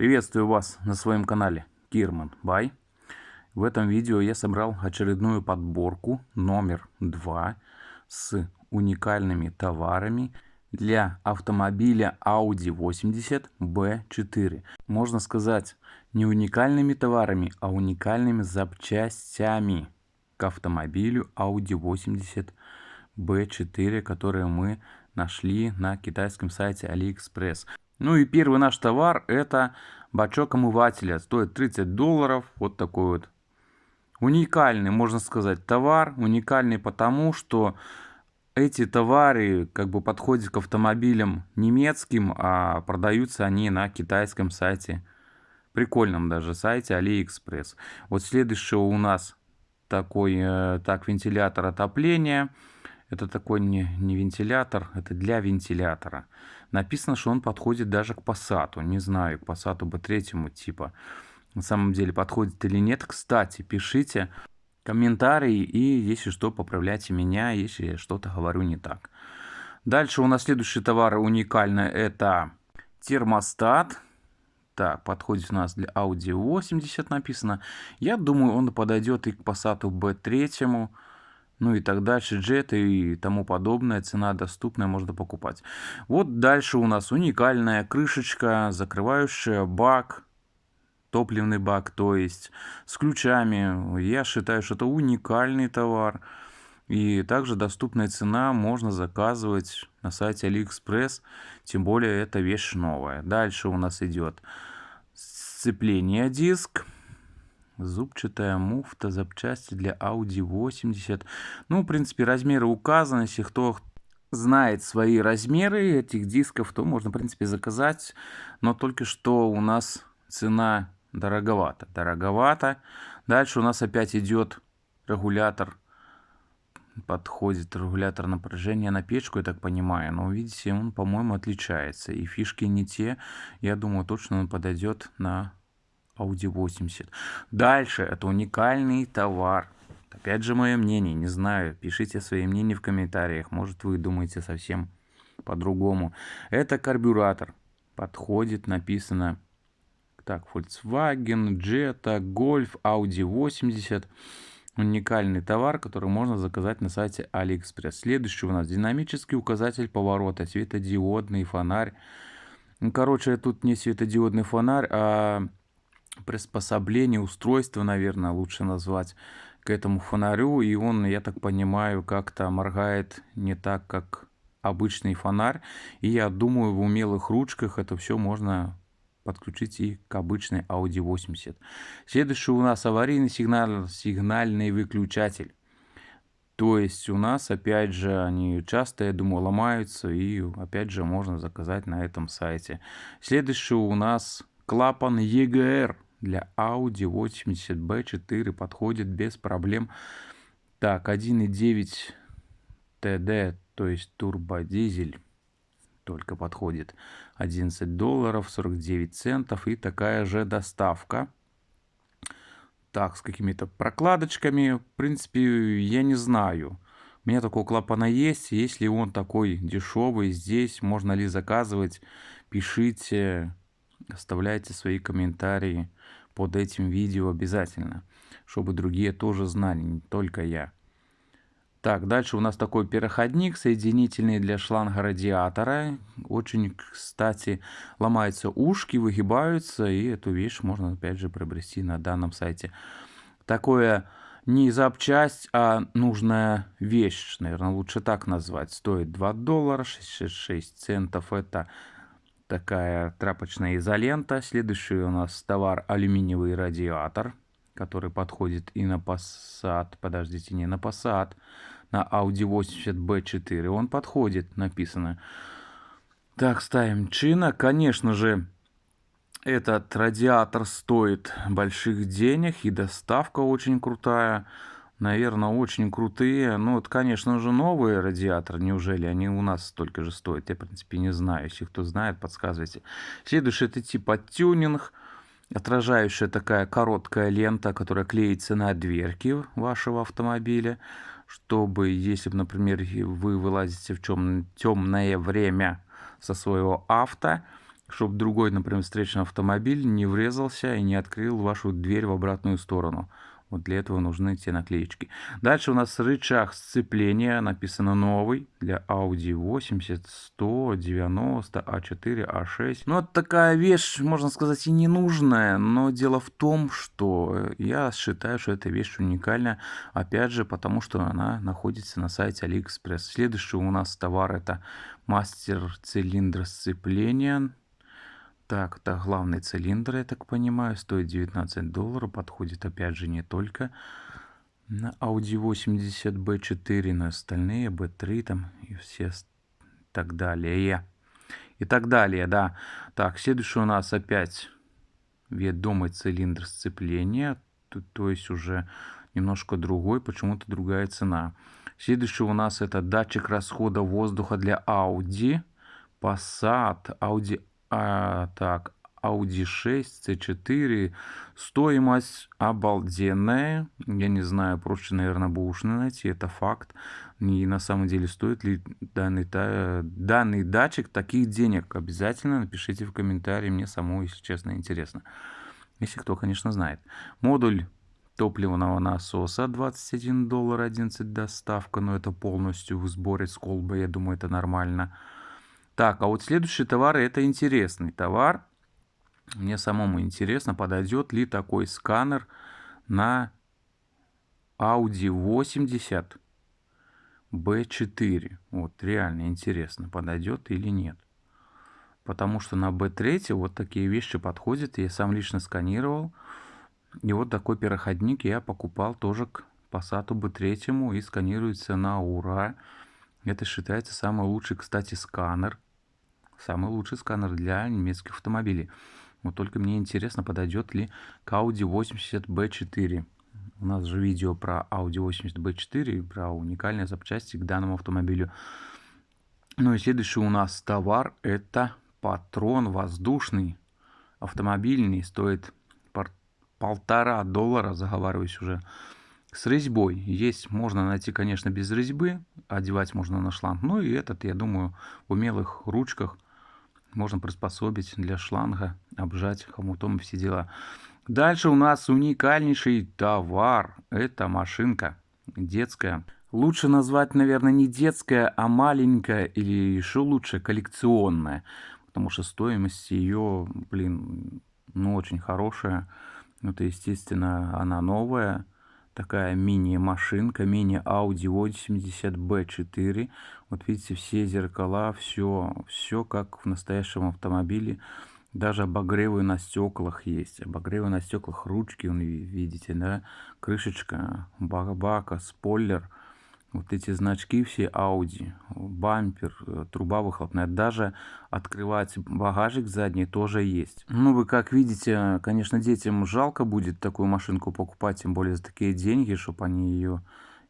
Приветствую вас на своем канале Кирман Бай. В этом видео я собрал очередную подборку номер 2 с уникальными товарами для автомобиля Audi 80 B4. Можно сказать не уникальными товарами, а уникальными запчастями к автомобилю Audi 80 B4, которые мы нашли на китайском сайте AliExpress. Ну и первый наш товар это бачок омывателя. Стоит 30 долларов. Вот такой вот уникальный, можно сказать, товар. Уникальный потому, что эти товары как бы подходят к автомобилям немецким, а продаются они на китайском сайте. Прикольном даже сайте AliExpress. Вот следующий у нас такой э, так вентилятор отопления. Это такой не, не вентилятор, это для вентилятора. Написано, что он подходит даже к Passat. Не знаю, к Passat B3 типа. На самом деле подходит или нет. Кстати, пишите комментарии и, если что, поправляйте меня, если я что-то говорю не так. Дальше у нас следующий товар уникальный. Это термостат. Так, подходит у нас для Audi 80 написано. Я думаю, он подойдет и к Passat B3 ну и так дальше, джеты и тому подобное, цена доступная, можно покупать. Вот дальше у нас уникальная крышечка, закрывающая бак, топливный бак, то есть с ключами. Я считаю, что это уникальный товар. И также доступная цена можно заказывать на сайте AliExpress, тем более это вещь новая. Дальше у нас идет сцепление диск зубчатая муфта, запчасти для Audi 80. Ну, в принципе, размеры указаны. Если кто знает свои размеры этих дисков, то можно, в принципе, заказать. Но только что у нас цена дороговато. Дороговато. Дальше у нас опять идет регулятор. Подходит регулятор напряжения на печку, я так понимаю. Но видите, он, по-моему, отличается. И фишки не те. Я думаю, точно он подойдет на Audi 80. Дальше, это уникальный товар. Опять же, мое мнение, не знаю, пишите свои мнения в комментариях, может вы думаете совсем по-другому. Это карбюратор, подходит, написано, так, Volkswagen, Jetta, Golf, Audi 80. Уникальный товар, который можно заказать на сайте AliExpress. Следующий у нас динамический указатель поворота, светодиодный фонарь. Короче, тут не светодиодный фонарь, а приспособление, устройство, наверное, лучше назвать, к этому фонарю. И он, я так понимаю, как-то моргает не так, как обычный фонарь. И я думаю, в умелых ручках это все можно подключить и к обычной Audi 80. Следующий у нас аварийный сигнал, сигнальный выключатель. То есть у нас, опять же, они часто, я думаю, ломаются, и опять же можно заказать на этом сайте. Следующий у нас клапан EGR для Audi 80B4 подходит без проблем. Так, 1.9 TD, то есть турбодизель, только подходит 11 долларов 49 центов и такая же доставка. Так, с какими-то прокладочками, в принципе, я не знаю. У меня такого клапана есть, если он такой дешевый, здесь можно ли заказывать, пишите, оставляйте свои комментарии под этим видео обязательно, чтобы другие тоже знали, не только я. Так, дальше у нас такой переходник, соединительный для шланга радиатора. Очень, кстати, ломаются ушки, выгибаются, и эту вещь можно, опять же, приобрести на данном сайте. Такое не запчасть, а нужная вещь, наверное, лучше так назвать. Стоит 2 доллара 66 центов. Это такая тряпочная изолента. Следующий у нас товар алюминиевый радиатор, который подходит и на Passat, подождите, не на Passat, на Audi 80 B4 он подходит, написано. Так, ставим чина. Конечно же, этот радиатор стоит больших денег и доставка очень крутая наверное, очень крутые. Ну, вот, конечно же, новые радиаторы. Неужели они у нас столько же стоят? Я, в принципе, не знаю. Если кто знает, подсказывайте. Следующий это типа тюнинг. Отражающая такая короткая лента, которая клеится на дверки вашего автомобиля. Чтобы, если, например, вы вылазите в темное время со своего авто, чтобы другой, например, встречный автомобиль не врезался и не открыл вашу дверь в обратную сторону. Вот для этого нужны те наклеечки. Дальше у нас рычаг сцепления. Написано новый для Audi 80, 100, 90, A4, A6. Ну, вот такая вещь, можно сказать, и не нужная. Но дело в том, что я считаю, что эта вещь уникальная. Опять же, потому что она находится на сайте AliExpress. Следующий у нас товар это мастер цилиндра сцепления так, это главный цилиндр, я так понимаю, стоит 19 долларов, подходит опять же не только на Audi 80 B4, но и остальные B3 там и все так далее. И так далее, да. Так, следующий у нас опять ведомый цилиндр сцепления, то, то есть уже немножко другой, почему-то другая цена. Следующий у нас это датчик расхода воздуха для Audi, Passat, Audi а, так, Audi 6, C4. Стоимость обалденная. Я не знаю, проще, наверное, бушно найти, это факт. И на самом деле стоит ли данный, данный датчик таких денег? Обязательно напишите в комментарии, мне самому, если честно, интересно. Если кто, конечно, знает. Модуль топливного насоса 21 доллар 11 доставка, но это полностью в сборе с колбой, я думаю, это нормально. Так, а вот следующий товар, это интересный товар. Мне самому интересно, подойдет ли такой сканер на Audi 80 B4. Вот реально интересно, подойдет или нет. Потому что на B3 вот такие вещи подходят. Я сам лично сканировал. И вот такой переходник я покупал тоже к Passat B3 и сканируется на ура. Это считается самый лучший, кстати, сканер Самый лучший сканер для немецких автомобилей. Вот только мне интересно, подойдет ли к Audi 80 B4. У нас же видео про Audi 80 B4 и про уникальные запчасти к данному автомобилю. Ну и следующий у нас товар это патрон воздушный автомобильный. Стоит полтора доллара, заговариваюсь уже с резьбой. Есть, можно найти, конечно, без резьбы, одевать можно на шланг. Ну и этот, я думаю, в умелых ручках – можно приспособить для шланга, обжать хомутом и все дела. Дальше у нас уникальнейший товар. Это машинка детская. Лучше назвать, наверное, не детская, а маленькая или еще лучше коллекционная. Потому что стоимость ее, блин, ну очень хорошая. Это, естественно, она новая такая мини-машинка, мини-Audi 80 B4. Вот видите, все зеркала, все, все как в настоящем автомобиле. Даже обогревы на стеклах есть. Обогревы на стеклах, ручки, видите, да? Крышечка, бака, спойлер – вот эти значки все Audi, бампер, э, труба выхлопная, даже открывать багажик задний тоже есть. Ну, вы как видите, конечно, детям жалко будет такую машинку покупать, тем более за такие деньги, чтобы они ее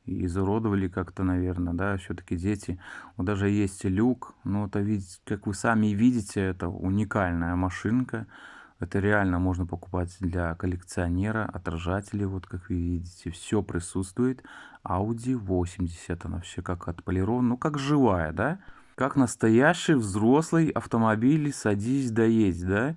изуродовали как-то, наверное, да, все-таки дети. Вот даже есть люк, но это, как вы сами видите, это уникальная машинка. Это реально можно покупать для коллекционера, отражатели, вот как вы видите, все присутствует. Audi 80, она все как отполирована, ну как живая, да? Как настоящий взрослый автомобиль, садись да едь, да?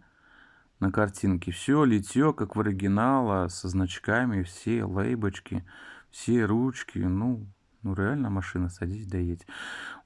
На картинке все литье, как в оригинала, со значками, все лейбочки, все ручки, ну, ну реально машина, садись да едь.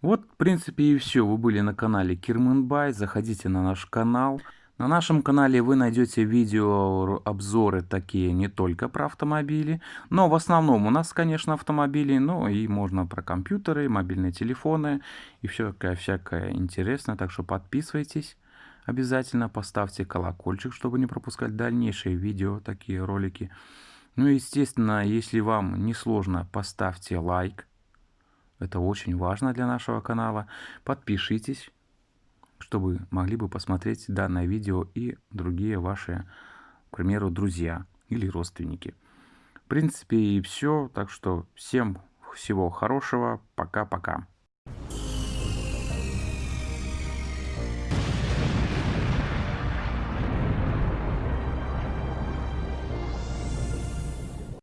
Вот, в принципе, и все. Вы были на канале Кирманбай, заходите на наш канал. На нашем канале вы найдете видео обзоры такие не только про автомобили, но в основном у нас, конечно, автомобили, но и можно про компьютеры, мобильные телефоны и все всякое, всякое интересное. Так что подписывайтесь обязательно, поставьте колокольчик, чтобы не пропускать дальнейшие видео, такие ролики. Ну и, естественно, если вам не сложно, поставьте лайк. Это очень важно для нашего канала. Подпишитесь чтобы могли бы посмотреть данное видео и другие ваши, к примеру, друзья или родственники. В принципе и все, так что всем всего хорошего, пока-пока.